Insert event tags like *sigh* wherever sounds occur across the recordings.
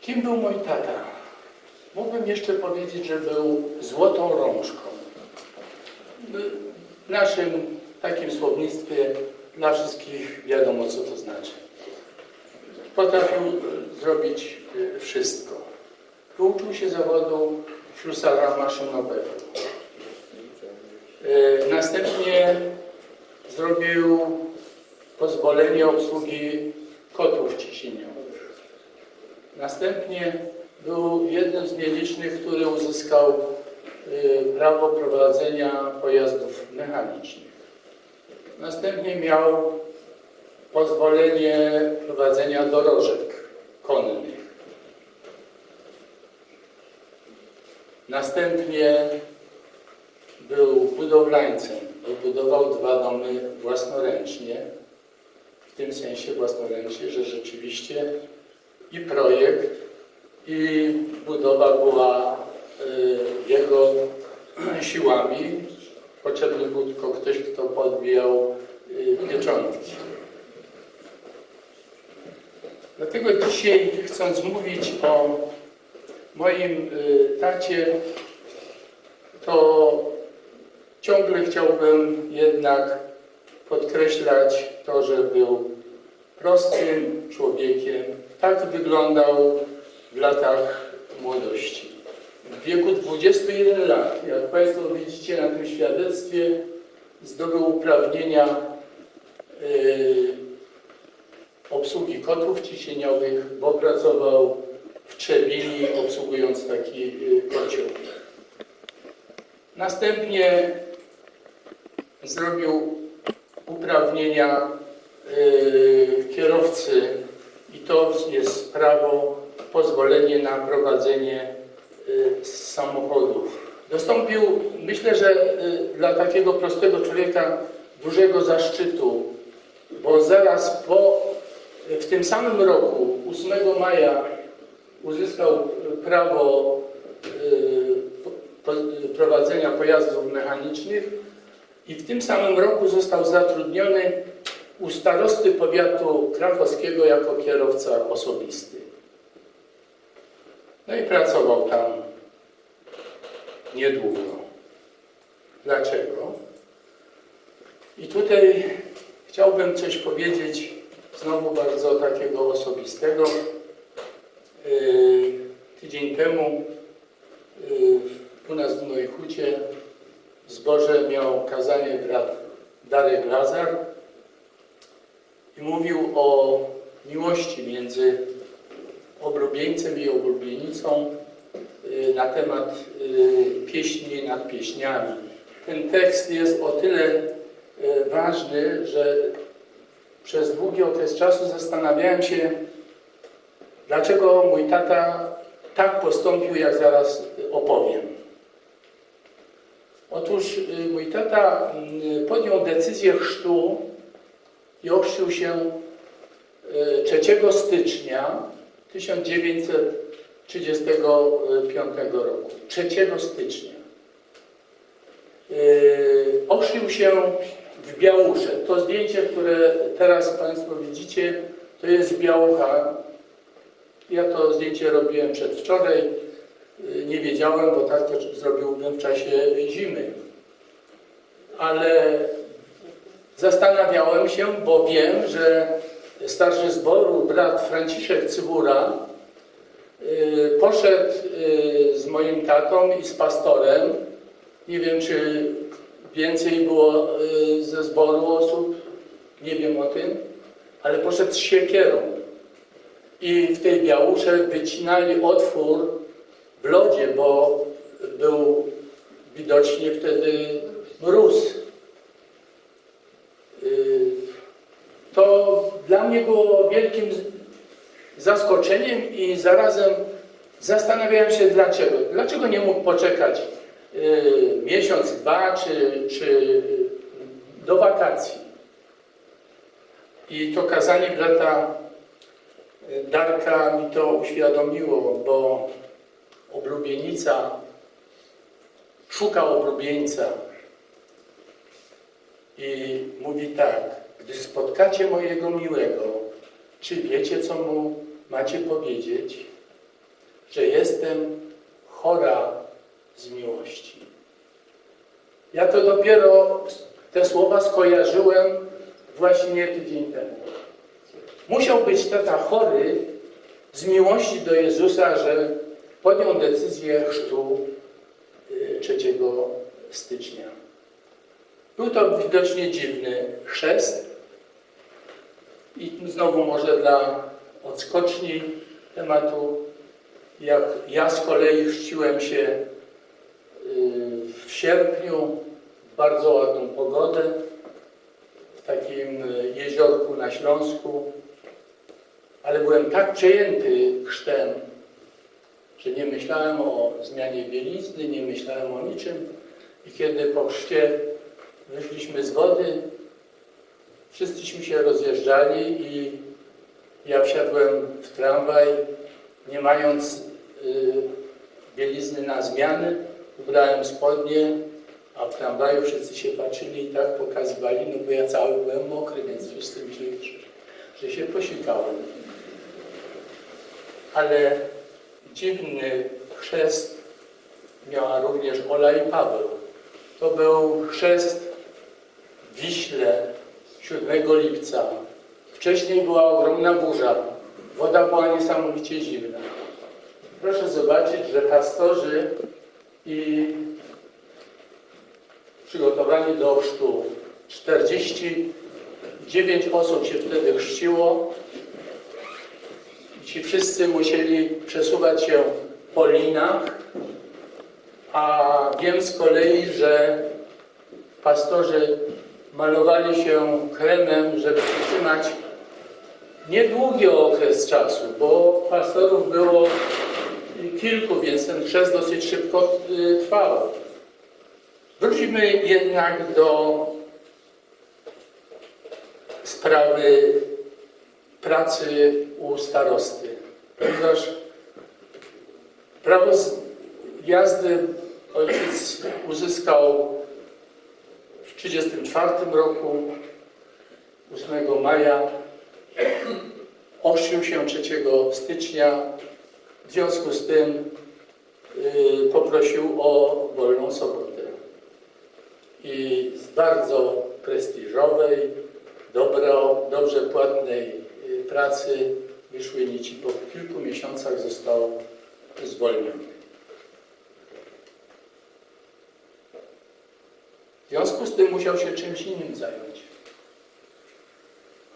Kim był mój tata? Mógłbym jeszcze powiedzieć, że był złotą rączką. W naszym takim słownictwie dla wszystkich wiadomo, co to znaczy. Potrafił e, zrobić e, wszystko. Uczył się zawodu ślusarza maszynowego. E, Następnie zrobił pozwolenie obsługi. Następnie był jednym z nielicznych, który uzyskał y, prawo prowadzenia pojazdów mechanicznych. Następnie miał pozwolenie prowadzenia dorożek konnych. Następnie był budowlańcem. Wybudował dwa domy własnoręcznie. W tym sensie własnoręcznie, że rzeczywiście i projekt, i budowa była y, jego siłami. Potrzebny był tylko ktoś, kto podbijał y, pieczątki. Dlatego dzisiaj, chcąc mówić o moim y, tacie, to ciągle chciałbym jednak podkreślać to, że był prostym człowiekiem. Tak wyglądał w latach młodości. W wieku 21 lat, jak Państwo widzicie na tym świadectwie, zdobył uprawnienia yy, obsługi kotłów ciśnieniowych, bo pracował w Trzebini, obsługując taki yy, kocioł. Następnie zrobił uprawnienia kierowcy i to jest prawo, pozwolenie na prowadzenie yy, samochodów. Dostąpił, myślę, że yy, dla takiego prostego człowieka dużego zaszczytu, bo zaraz po, w tym samym roku, 8 maja, uzyskał prawo prowadzenia pojazdów mechanicznych i w tym samym roku został zatrudniony u starosty powiatu krakowskiego jako kierowca osobisty. No i pracował tam niedługo. Dlaczego? I tutaj chciałbym coś powiedzieć, znowu bardzo takiego osobistego. Yy, Tydzień temu yy, u nas w Nojchucie w zborze miał kazanie brat Darek Lazar mówił o miłości między oblubieńcem i oblubienicą y, na temat y, pieśni nad pieśniami. Ten tekst jest o tyle y, ważny, że przez długi okres czasu zastanawiałem się, dlaczego mój tata tak postąpił, jak zaraz opowiem. Otóż mój tata podjął decyzję chrztu i ochrzcił się y, 3 stycznia 1935 roku. 3 stycznia. Y, Ochrzcił się w Białusze. To zdjęcie, które teraz Państwo widzicie, to jest Białucha. Ja to zdjęcie robiłem przedwczoraj. Y, Nie wiedziałem, bo tak to zrobiłbym w czasie zimy. Ale zastanawiałem się, bo wiem, że starszy zboru, brat Franciszek Cybura, y, poszedł y, z moim tatą i z pastorem. Nie wiem, czy więcej było y, ze zboru osób, nie wiem o tym, ale poszedł z siekierą. I w tej białusze wycinali otwór w lodzie, bo był widocznie wtedy mróz. Y, To dla mnie było wielkim zaskoczeniem i zarazem zastanawiałem się dlaczego. Dlaczego nie mógł poczekać y, miesiąc, dwa czy, czy do wakacji. I to kazanie brata y, Darka mi to uświadomiło, bo oblubienica szuka oblubieńca i mówi tak, gdy spotkacie mojego miłego, czy wiecie, co mu macie powiedzieć? że jestem chora z miłości. Ja to dopiero te słowa skojarzyłem właśnie tydzień temu. Musiał być tata chory z miłości do Jezusa, że podjął decyzję chrztu y, 3 stycznia. Był to widocznie dziwny chrzest i znowu może dla odskoczni tematu, jak ja z kolei chrzciłem się y, w sierpniu w bardzo ładną pogodę w takim y, jeziorku na Śląsku, ale byłem tak przejęty chrztem, że nie myślałem o zmianie bielizny, nie myślałem o niczym. I kiedy po chrzcie wyszliśmy z wody, wszyscyśmy się rozjeżdżali i ja wsiadłem w tramwaj, nie mając y, bielizny na zmiany, ubrałem spodnie, a w tramwaju wszyscy się patrzyli i tak pokazywali, no bo ja cały byłem mokry, więc wszyscy myśleli, że, że się posikałem. Ale dziwny chrzest miała również Ola i Paweł. To był chrzest w Wiśle 7 lipca. Wcześniej była ogromna burza. Woda była niesamowicie zimna. Proszę zobaczyć, że pastorzy i przygotowani do chrztu 49 osób się wtedy chrzciło. Ci wszyscy musieli przesuwać się po linach, a wiem z kolei, że pastorzy malowali się kremem, żeby wytrzymać niedługi okres czasu, bo pastorów było kilku, więc ten chrzest dosyć szybko y, trwał. Wróćmy jednak do sprawy pracy u starosty, ponieważ prawo jazdy ojciec uzyskał 1934 roku, 8 maja, ochrzcił się 3 stycznia, w związku z tym y, poprosił o wolną sobotę. I z bardzo prestiżowej, dobro, dobrze płatnej y, pracy wyszły nici. Po kilku miesiącach został zwolniony. W związku z tym musiał się czymś innym zająć.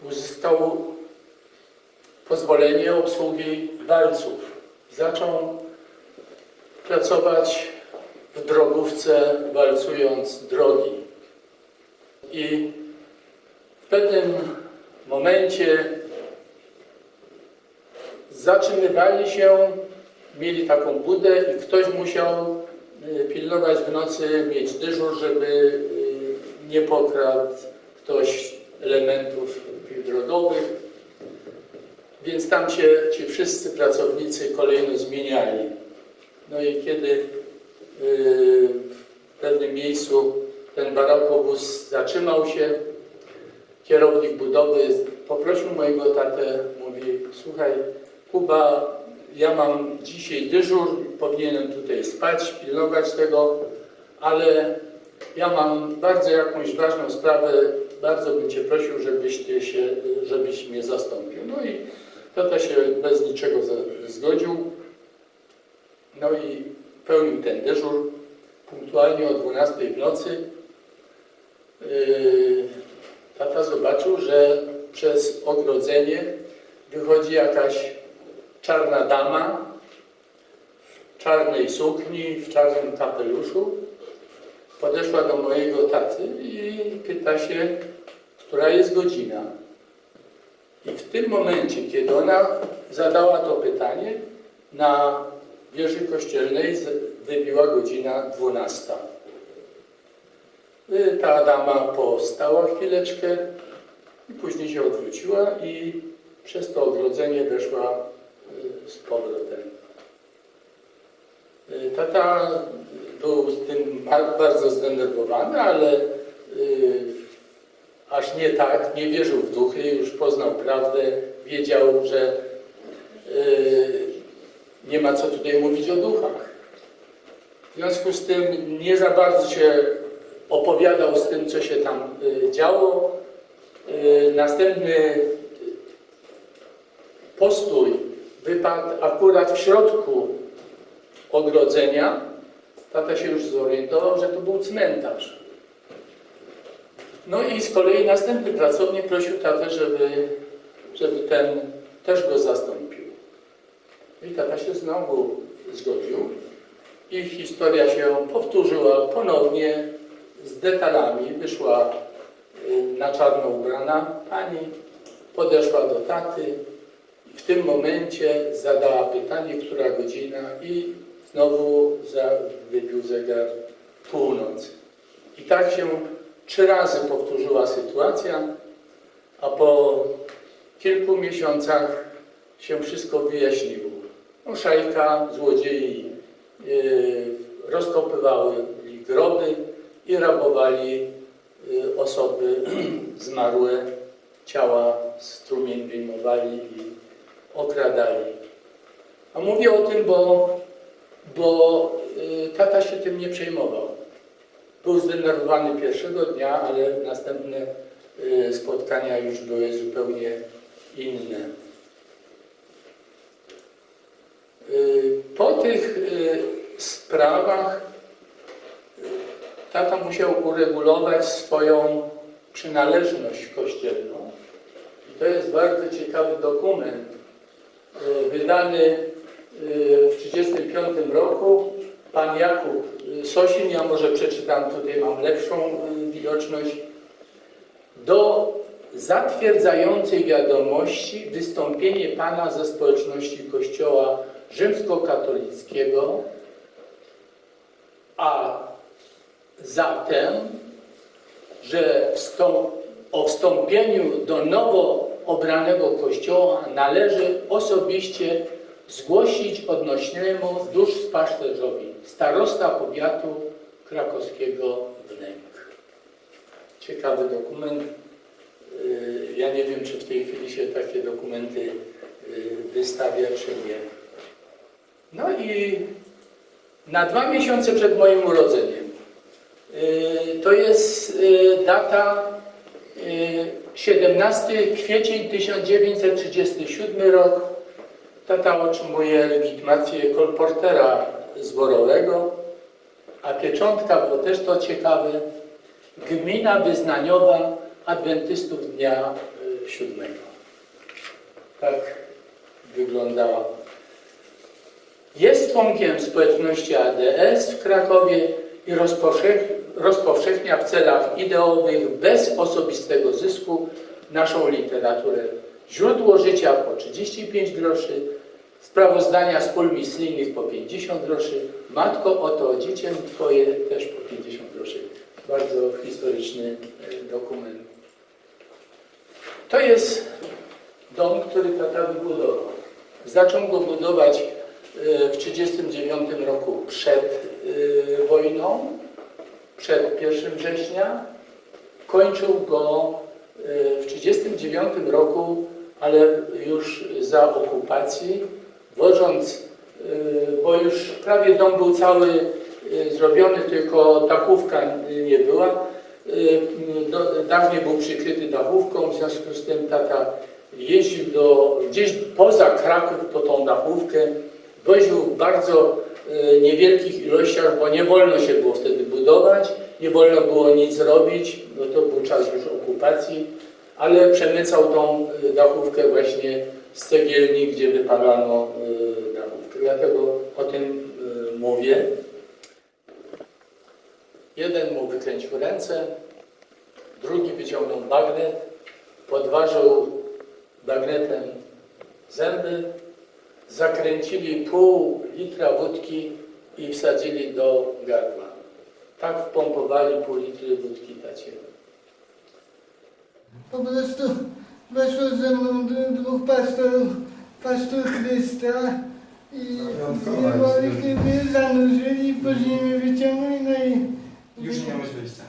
Uzyskał pozwolenie obsługi walców. Zaczął pracować w drogówce, walcując drogi. I w pewnym momencie zatrzymywali się, mieli taką budę i ktoś musiał pilnować w nocy, mieć dyżur, żeby y, nie pokradł ktoś elementów drogowych. Więc tam się ci wszyscy pracownicy kolejno zmieniali. No i kiedy y, w pewnym miejscu ten barakowóz zatrzymał się, kierownik budowy poprosił mojego tatę, mówi, słuchaj, Kuba, ja mam dzisiaj dyżur, powinienem tutaj spać, pilnować tego, ale ja mam bardzo jakąś ważną sprawę, bardzo bym Cię prosił, żebyś, ty się, żebyś mnie zastąpił. No i tata się bez niczego zgodził. No i pełnił ten dyżur punktualnie o 12 w nocy. Yy, Tata zobaczył, że przez ogrodzenie wychodzi jakaś czarna dama czarnej sukni, w czarnym kapeluszu. Podeszła do mojego taty i pyta się, która jest godzina. I w tym momencie, kiedy ona zadała to pytanie, na wieży kościelnej wybiła godzina 12. Y, Ta dama postała chwileczkę i później się odwróciła i przez to ogrodzenie weszła y, z powrotem. Tata był z tym ba- bardzo zdenerwowany, ale y, aż nie tak, nie wierzył w duchy, już poznał prawdę, wiedział, że y, nie ma co tutaj mówić o duchach. W związku z tym nie za bardzo się opowiadał z tym, co się tam y, działo. Następny postój wypadł akurat w środku ogrodzenia. Tata się już zorientował, że to był cmentarz. No i z kolei następny pracownik prosił tatę, żeby, żeby ten też go zastąpił. I tata się znowu zgodził. I historia się powtórzyła ponownie z detalami. Wyszła y, na czarno ubrana pani, podeszła do taty i w tym momencie zadała pytanie, która godzina i znowu za, wybił zegar północ. I tak się trzy razy powtórzyła sytuacja, a po kilku miesiącach się wszystko wyjaśniło. No, szajka, złodziei yy, rozkopywali groby i rabowali yy, osoby *clears throat* zmarłe, ciała strumień wyjmowali i okradali. A mówię o tym, bo, bo yy, tata się tym nie przejmował. Był zdenerwowany pierwszego dnia, ale następne y, spotkania już były zupełnie inne. Y, Po tych y, sprawach y, tata musiał uregulować swoją przynależność kościelną. I to jest bardzo ciekawy dokument, y, wydany y, w 1935 roku. Pan Jakub Sosin, ja może przeczytam, tutaj mam lepszą y, widoczność. Do zatwierdzającej wiadomości wystąpienie Pana ze społeczności Kościoła rzymskokatolickiego, a zatem, że o wstąpieniu do nowo obranego Kościoła należy osobiście zgłosić odnośnemu duszpasterzowi starosta powiatu krakowskiego Wnęk. Ciekawy dokument. Yy, Ja nie wiem, czy w tej chwili się takie dokumenty yy, wystawia, czy nie. No i na dwa miesiące przed moim urodzeniem, yy, to jest data yy, 17 kwiecień 1937 rok, Tata otrzymuje legitymację kolportera zborowego, a pieczątka, bo też to ciekawe, gmina wyznaniowa adwentystów dnia y, siódmego. Tak wyglądała. Jest członkiem społeczności ADS w Krakowie i rozpowszech, rozpowszechnia w celach ideowych bez osobistego zysku naszą literaturę. Źródło życia po 35 groszy, sprawozdania z pól misyjnych po 50 groszy. Matko, oto dziecię Twoje też po 50 groszy. Bardzo historyczny e, dokument. To jest dom, który tata wybudował. Zaczął go budować e, w 1939 roku przed e, wojną, przed 1 września. Kończył go w 1939 roku, ale już za okupacji, wożąc, e, bo już prawie dom był cały e, zrobiony, tylko dachówka nie była. Do- Dawniej był przykryty dachówką, w związku z tym tata jeździł do, gdzieś poza Kraków po tą dachówkę, woził w bardzo niewielkich ilościach, bo nie wolno się było wtedy budować, nie wolno było nic robić, bo to był czas już okupacji, ale przemycał tą dachówkę właśnie z cegielni, gdzie wypalano dachówkę. Dlatego o tym e, mówię. Jeden mu wykręcił ręce, drugi wyciągnął bagnet, podważył bagnetem zęby, zakręcili pół litra wódki i wsadzili do gardła. Tak wpompowali pół litry wódki tacie. Po prostu weszło ze mną dwóch pastorów, pastor Chrysta i jest. mnie zanurzyli, po ziemi wyciągnęli, no i Już nie miałeś wyjścia.